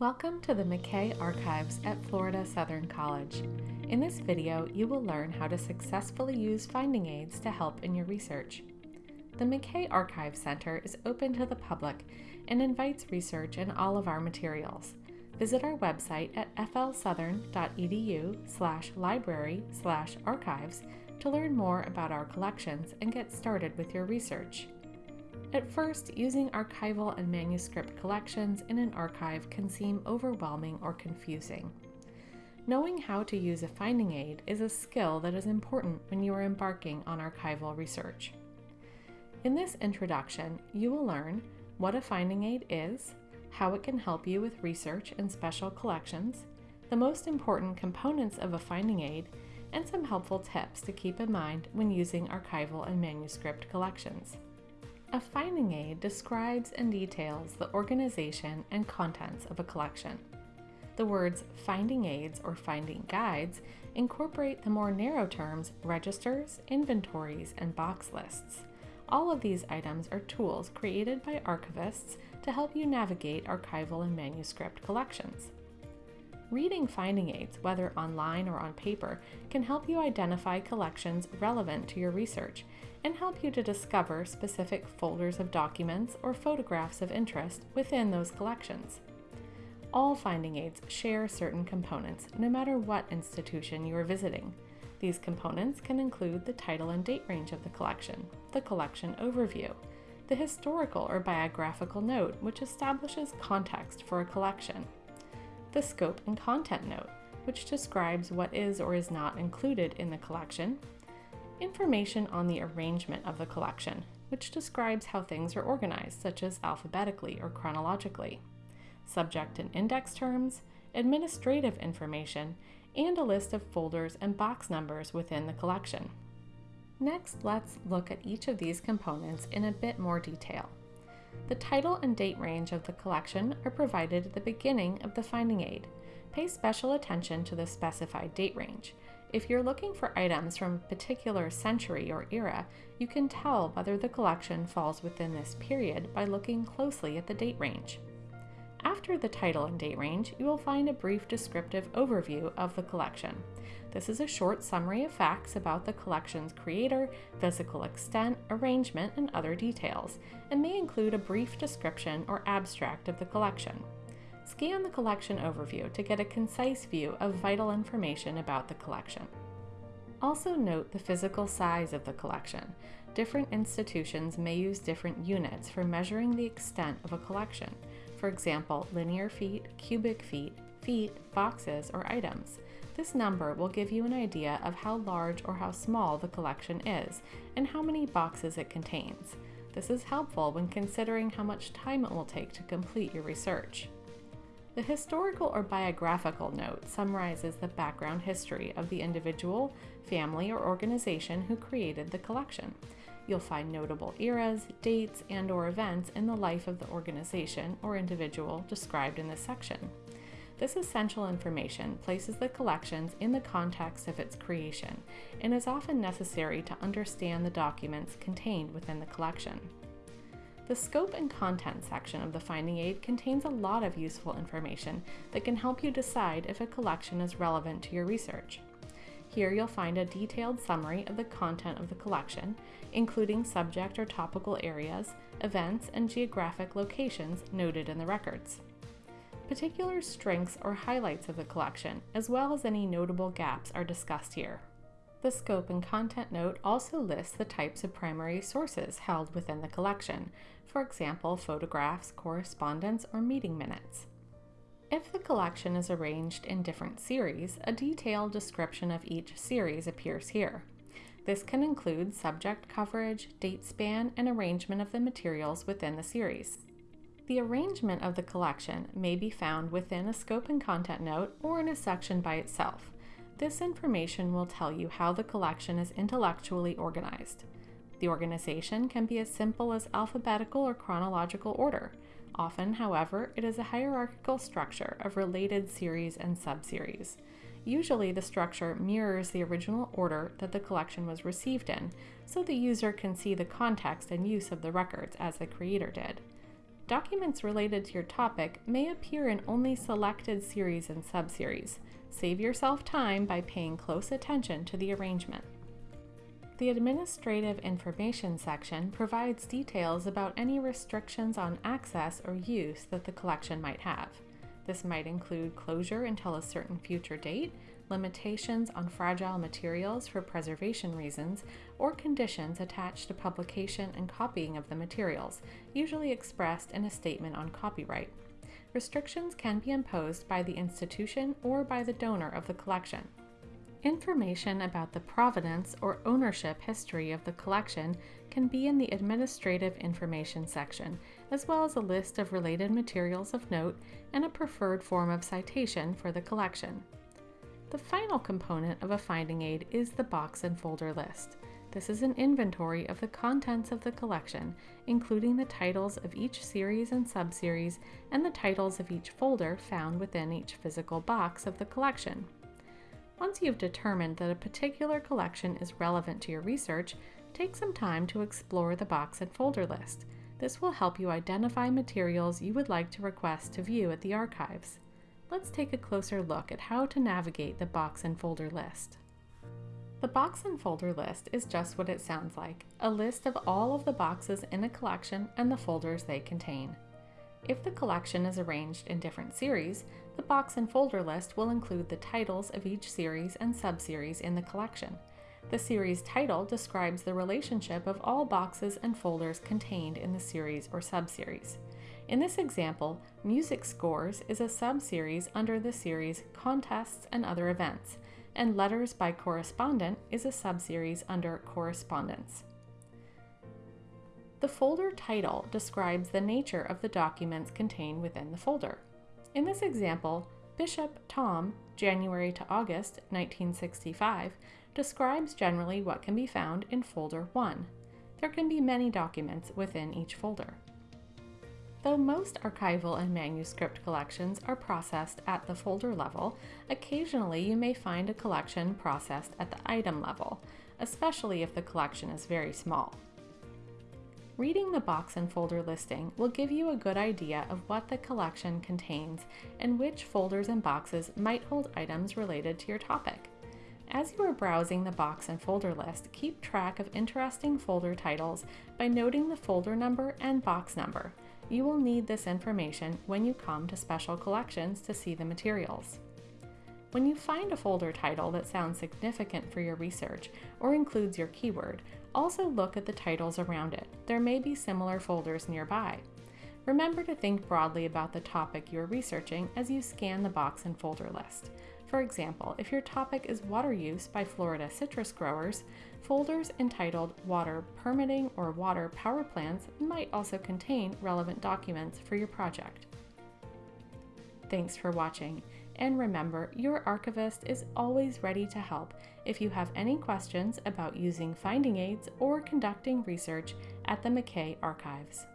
Welcome to the McKay Archives at Florida Southern College. In this video, you will learn how to successfully use finding aids to help in your research. The McKay Archive Center is open to the public and invites research in all of our materials. Visit our website at flsouthern.edu slash library slash archives to learn more about our collections and get started with your research. At first, using archival and manuscript collections in an archive can seem overwhelming or confusing. Knowing how to use a finding aid is a skill that is important when you are embarking on archival research. In this introduction, you will learn what a finding aid is, how it can help you with research and special collections, the most important components of a finding aid, and some helpful tips to keep in mind when using archival and manuscript collections. A finding aid describes and details the organization and contents of a collection. The words finding aids or finding guides incorporate the more narrow terms registers, inventories, and box lists. All of these items are tools created by archivists to help you navigate archival and manuscript collections. Reading finding aids, whether online or on paper, can help you identify collections relevant to your research and help you to discover specific folders of documents or photographs of interest within those collections. All finding aids share certain components, no matter what institution you are visiting. These components can include the title and date range of the collection, the collection overview, the historical or biographical note, which establishes context for a collection, the scope and content note, which describes what is or is not included in the collection, information on the arrangement of the collection, which describes how things are organized, such as alphabetically or chronologically, subject and index terms, administrative information, and a list of folders and box numbers within the collection. Next, let's look at each of these components in a bit more detail. The title and date range of the collection are provided at the beginning of the finding aid. Pay special attention to the specified date range. If you're looking for items from a particular century or era, you can tell whether the collection falls within this period by looking closely at the date range. After the title and date range, you will find a brief descriptive overview of the collection. This is a short summary of facts about the collection's creator, physical extent, arrangement, and other details, and may include a brief description or abstract of the collection. Scan the collection overview to get a concise view of vital information about the collection. Also note the physical size of the collection. Different institutions may use different units for measuring the extent of a collection. For example, linear feet, cubic feet, feet, boxes, or items. This number will give you an idea of how large or how small the collection is and how many boxes it contains. This is helpful when considering how much time it will take to complete your research. The historical or biographical note summarizes the background history of the individual, family, or organization who created the collection. You'll find notable eras, dates, and or events in the life of the organization or individual described in this section. This essential information places the collections in the context of its creation and is often necessary to understand the documents contained within the collection. The scope and content section of the finding aid contains a lot of useful information that can help you decide if a collection is relevant to your research. Here you'll find a detailed summary of the content of the collection, including subject or topical areas, events, and geographic locations noted in the records. Particular strengths or highlights of the collection, as well as any notable gaps, are discussed here. The scope and content note also lists the types of primary sources held within the collection, for example, photographs, correspondence, or meeting minutes. If the collection is arranged in different series, a detailed description of each series appears here. This can include subject coverage, date span, and arrangement of the materials within the series. The arrangement of the collection may be found within a scope and content note or in a section by itself. This information will tell you how the collection is intellectually organized. The organization can be as simple as alphabetical or chronological order. Often, however, it is a hierarchical structure of related series and subseries. Usually, the structure mirrors the original order that the collection was received in, so the user can see the context and use of the records as the creator did. Documents related to your topic may appear in only selected series and subseries. Save yourself time by paying close attention to the arrangement. The Administrative Information section provides details about any restrictions on access or use that the collection might have. This might include closure until a certain future date, limitations on fragile materials for preservation reasons, or conditions attached to publication and copying of the materials, usually expressed in a statement on copyright. Restrictions can be imposed by the institution or by the donor of the collection. Information about the provenance or ownership history of the collection can be in the Administrative Information section, as well as a list of related materials of note and a preferred form of citation for the collection. The final component of a finding aid is the box and folder list. This is an inventory of the contents of the collection, including the titles of each series and subseries and the titles of each folder found within each physical box of the collection. Once you've determined that a particular collection is relevant to your research, take some time to explore the box and folder list. This will help you identify materials you would like to request to view at the archives let's take a closer look at how to navigate the box and folder list. The box and folder list is just what it sounds like, a list of all of the boxes in a collection and the folders they contain. If the collection is arranged in different series, the box and folder list will include the titles of each series and subseries in the collection. The series title describes the relationship of all boxes and folders contained in the series or subseries. In this example, Music Scores is a sub-series under the series Contests and Other Events, and Letters by Correspondent is a sub-series under Correspondence. The folder title describes the nature of the documents contained within the folder. In this example, Bishop Tom, January to August 1965, describes generally what can be found in Folder 1. There can be many documents within each folder. Though most archival and manuscript collections are processed at the folder level, occasionally you may find a collection processed at the item level, especially if the collection is very small. Reading the box and folder listing will give you a good idea of what the collection contains and which folders and boxes might hold items related to your topic. As you are browsing the box and folder list, keep track of interesting folder titles by noting the folder number and box number. You will need this information when you come to special collections to see the materials. When you find a folder title that sounds significant for your research or includes your keyword, also look at the titles around it. There may be similar folders nearby. Remember to think broadly about the topic you are researching as you scan the box and folder list. For example, if your topic is water use by Florida citrus growers, folders entitled Water Permitting or Water Power Plants might also contain relevant documents for your project. Thanks for watching, and remember, your archivist is always ready to help if you have any questions about using finding aids or conducting research at the McKay Archives.